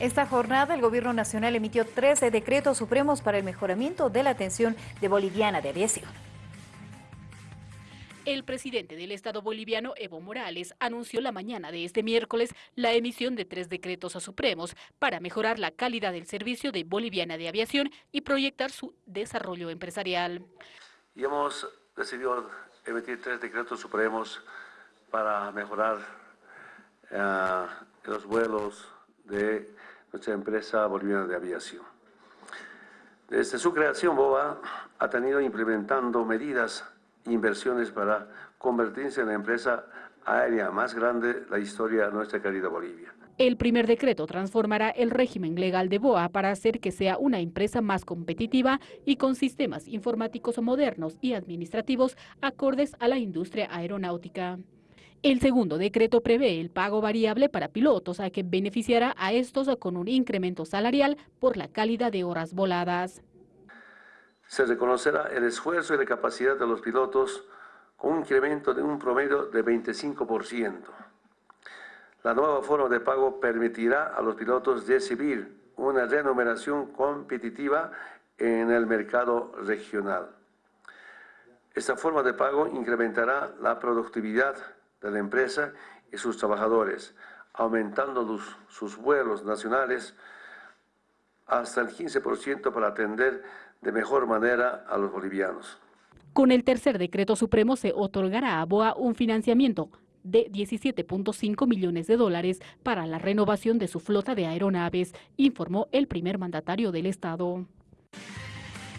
Esta jornada el Gobierno Nacional emitió 13 decretos supremos para el mejoramiento de la atención de Boliviana de Aviación. El presidente del Estado boliviano, Evo Morales, anunció la mañana de este miércoles la emisión de tres decretos a supremos para mejorar la calidad del servicio de Boliviana de Aviación y proyectar su desarrollo empresarial. Y hemos decidido emitir tres decretos supremos para mejorar eh, los vuelos de nuestra empresa boliviana de aviación. Desde su creación, BOA ha tenido implementando medidas inversiones para convertirse en la empresa aérea más grande de la historia de nuestra querida Bolivia. El primer decreto transformará el régimen legal de BOA para hacer que sea una empresa más competitiva y con sistemas informáticos modernos y administrativos acordes a la industria aeronáutica. El segundo decreto prevé el pago variable para pilotos a que beneficiará a estos con un incremento salarial por la calidad de horas voladas se reconocerá el esfuerzo y la capacidad de los pilotos con un incremento de un promedio de 25%. La nueva forma de pago permitirá a los pilotos recibir una remuneración competitiva en el mercado regional. Esta forma de pago incrementará la productividad de la empresa y sus trabajadores, aumentando sus vuelos nacionales hasta el 15% para atender de mejor manera a los bolivianos. Con el tercer decreto supremo se otorgará a BOA un financiamiento de 17.5 millones de dólares para la renovación de su flota de aeronaves, informó el primer mandatario del Estado.